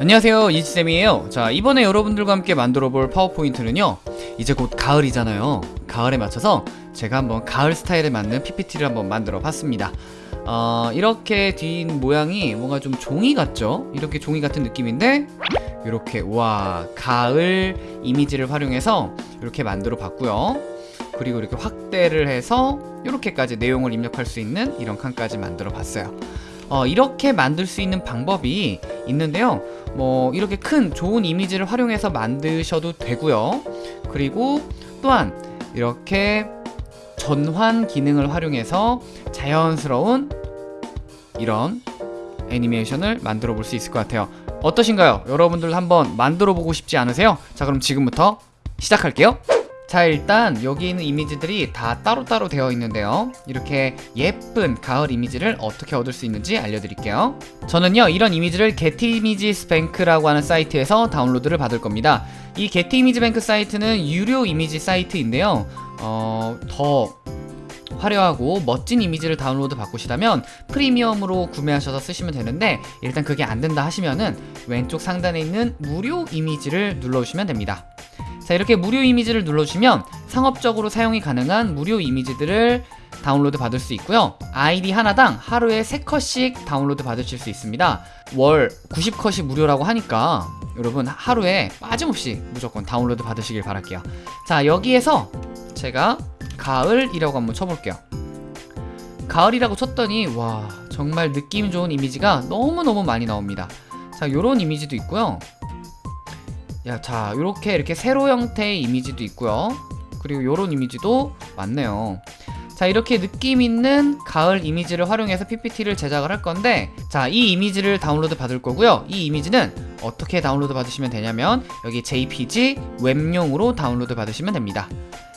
안녕하세요 이지쌤이에요. 자 이번에 여러분들과 함께 만들어 볼 파워포인트는요 이제 곧 가을이잖아요. 가을에 맞춰서 제가 한번 가을 스타일에 맞는 PPT를 한번 만들어 봤습니다. 어, 이렇게 뒷 모양이 뭔가 좀 종이 같죠? 이렇게 종이 같은 느낌인데 이렇게 와 가을 이미지를 활용해서 이렇게 만들어 봤고요. 그리고 이렇게 확대를 해서 이렇게까지 내용을 입력할 수 있는 이런 칸까지 만들어 봤어요 어, 이렇게 만들 수 있는 방법이 있는데요 뭐 이렇게 큰 좋은 이미지를 활용해서 만드셔도 되고요 그리고 또한 이렇게 전환 기능을 활용해서 자연스러운 이런 애니메이션을 만들어 볼 수 있을 것 같아요 어떠신가요? 여러분들 한번 만들어 보고 싶지 않으세요? 자 그럼 지금부터 시작할게요 자 일단 여기 있는 이미지들이 다 따로따로 되어 있는데요. 이렇게 예쁜 가을 이미지를 어떻게 얻을 수 있는지 알려드릴게요. 저는요 이런 이미지를 게티이미지스뱅크라고 하는 사이트에서 다운로드를 받을 겁니다. 이 게티이미지뱅크 사이트는 유료 이미지 사이트인데요. 어, 더 화려하고 멋진 이미지를 다운로드 받고시다면 프리미엄으로 구매하셔서 쓰시면 되는데 일단 그게 안 된다 하시면은 왼쪽 상단에 있는 무료 이미지를 눌러주시면 됩니다 자 이렇게 무료 이미지를 눌러주시면 상업적으로 사용이 가능한 무료 이미지들을 다운로드 받을 수 있고요. 아이디 하나당 하루에 3컷씩 다운로드 받으실 수 있습니다. 월 90컷이 무료라고 하니까 여러분 하루에 빠짐없이 무조건 다운로드 받으시길 바랄게요. 자 여기에서 제가 가을이라고 한번 쳐볼게요. 가을이라고 쳤더니 와 정말 느낌 좋은 이미지가 너무너무 많이 나옵니다. 자 요런 이미지도 있고요 야, 자, 이렇게 이렇게 세로 형태의 이미지도 있고요. 그리고 요런 이미지도 많네요. 자, 이렇게 느낌 있는 가을 이미지를 활용해서 PPT를 제작을 할 건데 자, 이 이미지를 다운로드 받을 거고요. 이 이미지는 어떻게 다운로드 받으시면 되냐면 여기 JPG 웹용으로 다운로드 받으시면 됩니다.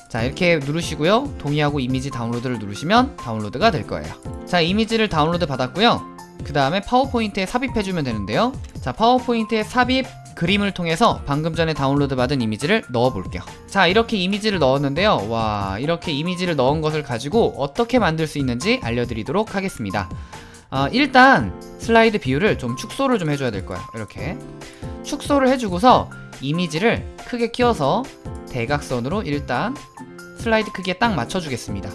자, 이렇게 누르시고요. 동의하고 이미지 다운로드를 누르시면 다운로드가 될 거예요. 자, 이미지를 다운로드 받았고요. 그 다음에 파워포인트에 삽입해주면 되는데요. 자, 파워포인트에 삽입 그림을 통해서 방금 전에 다운로드 받은 이미지를 넣어 볼게요. 자 이렇게 이미지를 넣었는데요. 와 이렇게 이미지를 넣은 것을 가지고 어떻게 만들 수 있는지 알려드리도록 하겠습니다. 어, 일단 슬라이드 비율을 좀 축소를 좀 해줘야 될 거예요. 이렇게. 축소를 해주고서 이미지를 크게 키워서 대각선으로 일단 슬라이드 크기에 딱 맞춰주겠습니다.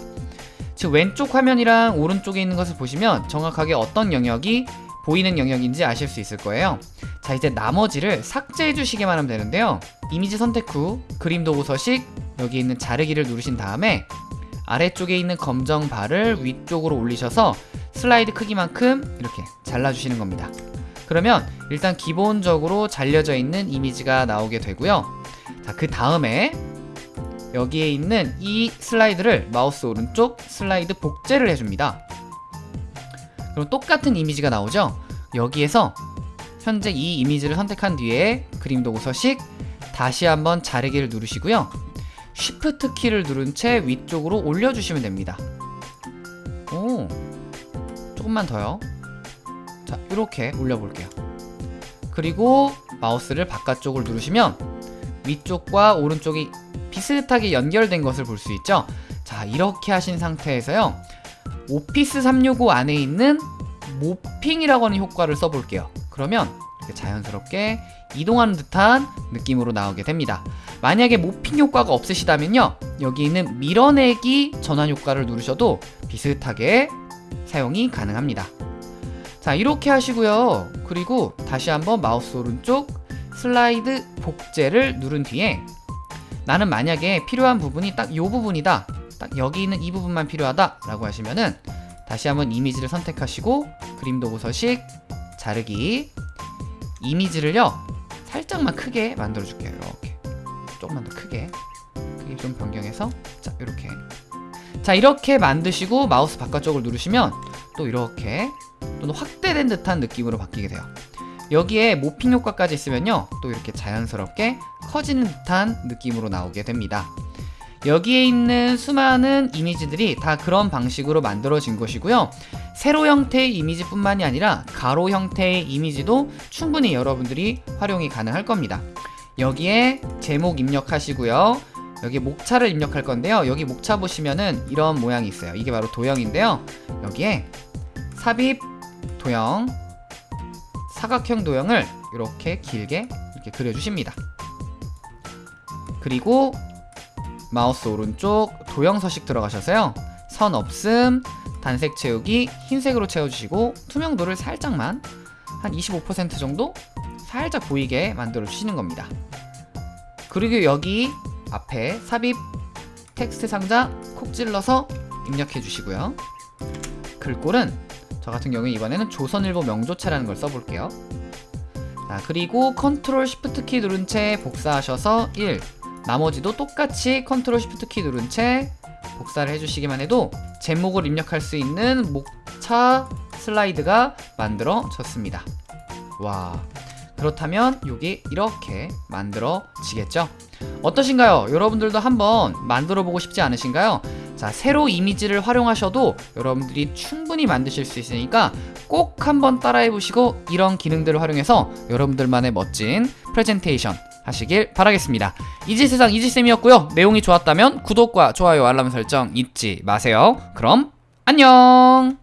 지금 왼쪽 화면이랑 오른쪽에 있는 것을 보시면 정확하게 어떤 영역이 보이는 영역인지 아실 수 있을 거예요. 자 이제 나머지를 삭제해 주시기만 하면 되는데요. 이미지 선택 후 그림 도구 서식 여기 있는 자르기를 누르신 다음에 아래쪽에 있는 검정 바를 위쪽으로 올리셔서 슬라이드 크기만큼 이렇게 잘라주시는 겁니다. 그러면 일단 기본적으로 잘려져 있는 이미지가 나오게 되고요. 자그 다음에 여기에 있는 이 슬라이드를 마우스 오른쪽 슬라이드 복제를 해줍니다 그럼 똑같은 이미지가 나오죠? 여기에서 현재 이 이미지를 선택한 뒤에 그림 도구 서식 다시 한번 자르기를 누르시고요. 쉬프트 키를 누른 채 위쪽으로 올려주시면 됩니다. 오 조금만 더요. 자 이렇게 올려볼게요. 그리고 마우스를 바깥쪽을 누르시면 위쪽과 오른쪽이 비슷하게 연결된 것을 볼 수 있죠? 자 이렇게 하신 상태에서요 오피스 365 안에 있는 모핑이라고 하는 효과를 써볼게요. 그러면 자연스럽게 이동하는 듯한 느낌으로 나오게 됩니다. 만약에 모핑 효과가 없으시다면요 여기 있는 밀어내기 전환 효과를 누르셔도 비슷하게 사용이 가능합니다. 자 이렇게 하시고요. 그리고 다시 한번 마우스 오른쪽 슬라이드 복제를 누른 뒤에 나는 만약에 필요한 부분이 딱 이 부분이다 딱 여기 있는 이 부분만 필요하다 라고 하시면은 다시 한번 이미지를 선택하시고 그림 도구 서식 자르기 이미지를요 살짝만 크게 만들어 줄게요 이렇게. 조금만 더 크게. 크게 좀 변경해서 자 이렇게. 자 이렇게 만드시고 마우스 바깥쪽을 누르시면 또 이렇게 또는 확대된 듯한 느낌으로 바뀌게 돼요. 여기에 모핑 효과까지 있으면요 또 이렇게 자연스럽게 커지는 듯한 느낌으로 나오게 됩니다 여기에 있는 수많은 이미지들이 다 그런 방식으로 만들어진 것이고요. 세로 형태의 이미지뿐만이 아니라 가로 형태의 이미지도 충분히 여러분들이 활용이 가능할 겁니다. 여기에 제목 입력하시고요. 여기 목차를 입력할 건데요. 여기 목차 보시면은 이런 모양이 있어요. 이게 바로 도형인데요. 여기에 삽입 도형 사각형 도형을 이렇게 길게 이렇게 그려주십니다. 그리고 마우스 오른쪽 도형 서식 들어가셔서요. 선 없음, 단색 채우기, 흰색으로 채워주시고 투명도를 살짝만 한 25% 정도 살짝 보이게 만들어 주시는 겁니다. 그리고 여기 앞에 삽입 텍스트 상자 콕 찔러서 입력해 주시고요. 글꼴은 저 같은 경우에 이번에는 조선일보 명조체라는 걸 써볼게요. 자, 그리고 control shift 키 누른 채 복사하셔서 1 나머지도 똑같이 control shift 키 누른 채 복사를 해주시기만 해도 제목을 입력할 수 있는 목차 슬라이드가 만들어졌습니다. 와 그렇다면 여기 이렇게 만들어지겠죠? 어떠신가요? 여러분들도 한번 만들어 보고 싶지 않으신가요? 자 세로 이미지를 활용하셔도 여러분들이 충분히 만드실 수 있으니까 꼭 한번 따라해 보시고 이런 기능들을 활용해서 여러분들만의 멋진 프레젠테이션 하시길 바라겠습니다. 이지세상 이지쌤이었고요. 내용이 좋았다면 구독과 좋아요 알람 설정 잊지 마세요. 그럼 안녕